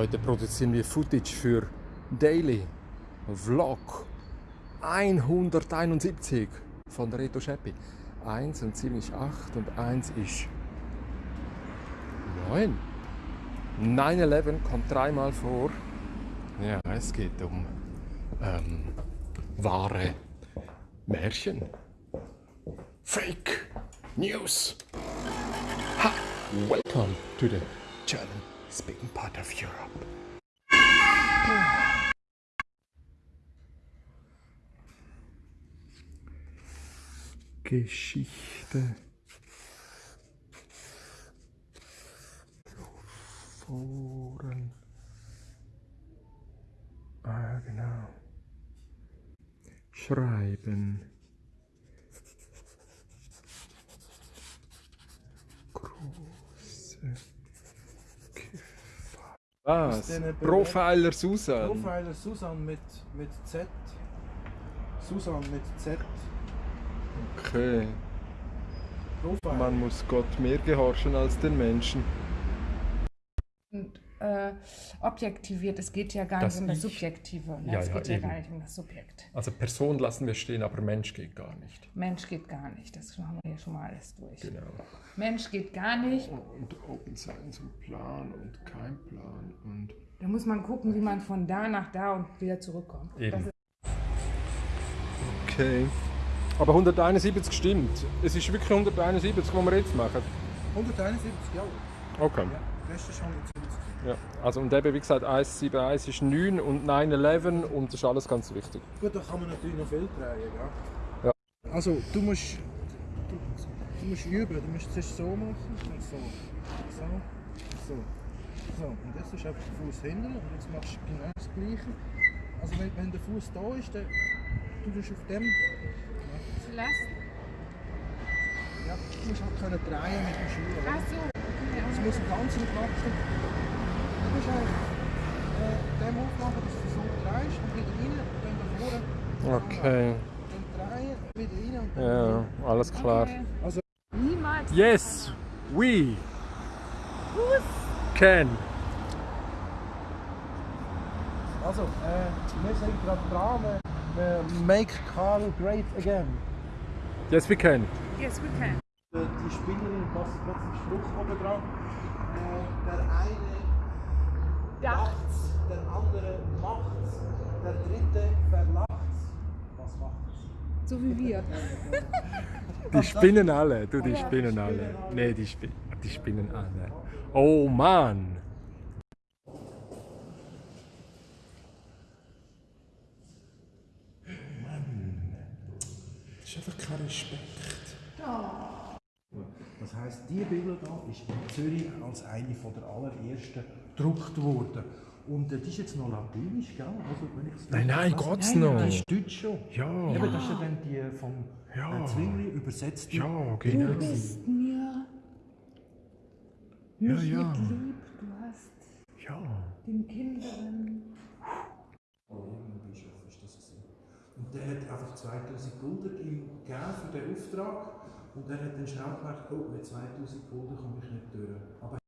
Heute produzieren wir Footage für Daily Vlog 171 von Reto Scheppi. Eins und sieben ist acht und eins ist neun. 9-11 kommt dreimal vor. Ja, es geht um ähm, wahre Märchen. Fake News. Ha! Welcome to the German speaking part of Europe. Geschichte. Foren. Ah, genau. Schreiben. Große. Was? Profiler Susan. Profiler Susan mit, mit Z. Susan mit Z. Okay. Profiler. Man muss Gott mehr gehorchen als den Menschen. und äh, objektiviert. Es geht ja gar Das nicht um das Ich. Subjektive. Ne? Ja, es ja, geht ja eben. gar nicht um das Subjekt. Also Person lassen wir stehen, aber Mensch geht gar nicht. Mensch geht gar nicht. Das haben wir ja schon mal alles durch. Genau. Mensch geht gar nicht. Und Open Science und Plan und kein Plan und Da muss man gucken, wie man von da nach da und wieder zurückkommt. Eben. Das Okay. Aber 171 stimmt. Es ist wirklich 171, was wir jetzt machen. 171, ja. Okay. ja. Rest ist 170. Ja. Also und eben wie gesagt 171 ist 9 und 911 und das ist alles ganz wichtig. Gut, da kann man natürlich noch viel drehen, gell? Ja. Also, du musst, du, du musst üben. Du musst zuerst so machen und so. So, so. So, und jetzt ist einfach der Fuß hinten und jetzt machst du genau das Gleiche. Also, wenn, wenn der Fuß da ist, dann du tust auf dem. Ja, du musst halt können drehen mit dem Schuh. Ach so. Es muss ganz im Klatschen. Okay. Und dann Ja, alles klar. Okay. Also, Niemals. Yes, we can. also äh, wir sind gerade dran. Wir make Carl great again. Yes, we can. Yes, we can. Äh, Die Spielerin passt plötzlich Spruch oben dran. Äh, der eine macht's, der andere macht's, der dritte verlacht's. Was macht's? So wie wir. Die spinnen alle, du, die spinnen alle. Nee, die, spi die spinnen alle. Oh Mann! Das ist einfach kein Respekt. Das heisst, die Bibel hier ist in Zürich als eine von der allerersten gedruckt worden. Und die ist jetzt noch latinisch, gell? Also, wenn ich Nein, nein, geht's Nein, noch? Die ist deutsch schon. Ja. Eben, das ist ja dann die vom Ja. äh, Zwingli übersetzt. Ja, genau. Du bist mir Ja, nicht ja. mit lieb. Du hast Ja. den Kindern. Das. Und der hat einfach 2000 Gulden ihm gegeben für den Auftrag. Und er hat dann schnell gemerkt, oh, mit 2000 Gulden komme ich nicht durch. Aber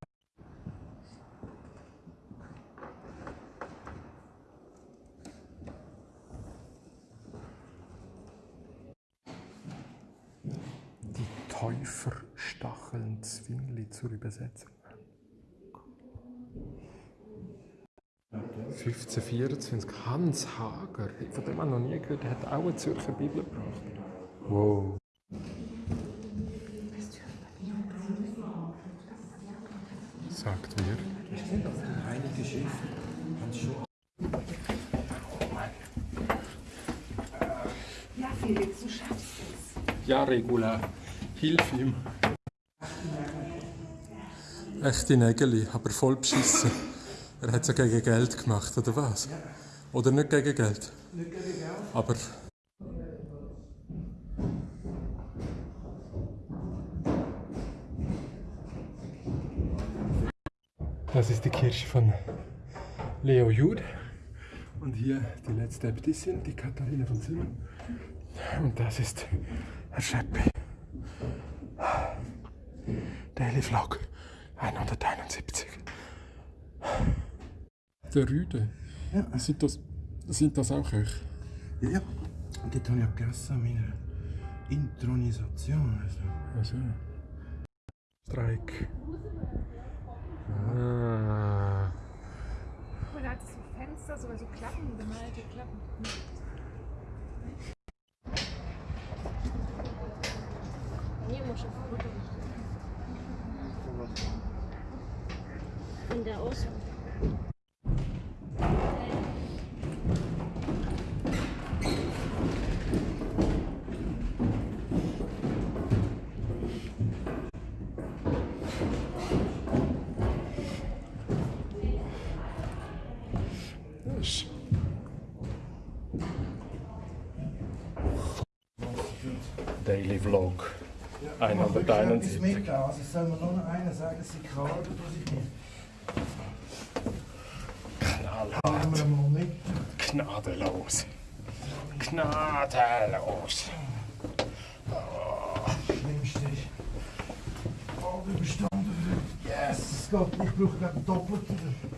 Die Täufer stacheln Zwingli zur Übersetzung. 1524, Hans Hager, von dem ich noch nie gehört, der hat auch eine Zürcher Bibel gebracht. Wow. Sagt mir. ich finde, auf die Heilige Schrift ganz schon. Ja, Felix, du schaffst es. Ja, Regula, hilf ihm. Echte Nägeli, aber voll beschissen. Er hat es ja gegen Geld gemacht, oder was? Oder nicht gegen Geld? Nicht gegen Geld. Aber. Das ist die Kirche von Leo Jud. Und hier die letzte Äbtissin, die Katharina von Zimmern. Und das ist Herr Scheppi. Daily Vlog 171. der Rüde. Ja. Sind das, sind das auch Köche? Ja, ja. Und dort habe ich auch gegessen an meiner Intronisation. Also. Also. Streik. Ah. Und da hat es so Fenster, sogar so Klappen, gemalte Klappen. Hier muss ich ein Foto machen. Von der Außen. Ist- Daily Vlog. Ja, ich wirklich 171. etwas mit. Also soll mir nur noch einer sagen, sie was ich nicht. Knallhart. Nehmen wir mal mit. Gnadenlos. Gnadenlos. Schlimmste ist. Oh, überstanden. Es geht. Ich brauche gerade doppelt.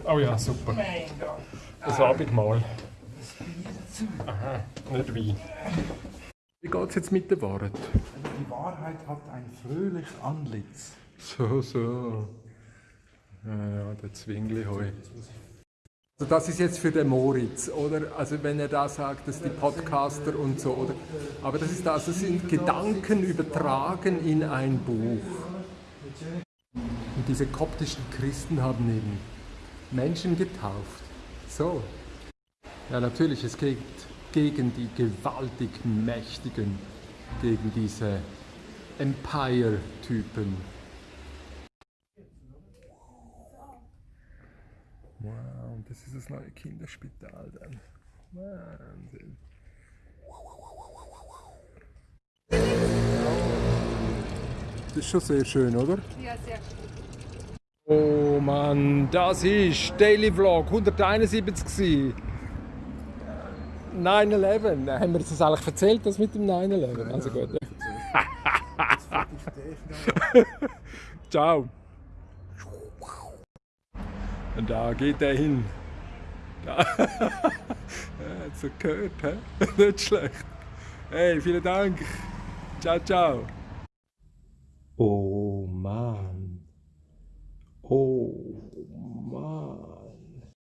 Oh ja, super. Mein Gott. Das Abendmahl. Das Bier dazu. Aha, nicht Wein. Wie geht's jetzt mit der Wahrheit? Die Wahrheit hat ein fröhliches Antlitz. So, so. Ja, ja, der Zwingli heu. Also das ist jetzt für den Moritz, oder? Also wenn er da sagt, dass die Podcaster und so, oder? Aber das ist das, das sind Gedanken übertragen in ein Buch. Und diese koptischen Christen haben eben Menschen getauft. So. Ja, natürlich, es geht gegen die gewaltig Mächtigen, gegen diese Empire-Typen. Wow, und das ist das neue Kinderspital dann. Wahnsinn. Das ist schon sehr schön, oder? Ja, sehr gut. Oh Mann, das ist Daily Vlog 171 gewesen. 9-11. Haben wir das eigentlich erzählt, das mit dem 9-11? Also gut. Ciao. Und da geht er hin. Da. Er hat so gehört, hä? Nicht schlecht. Hey, vielen Dank. Ciao, ciao. Oh Mann. Oh.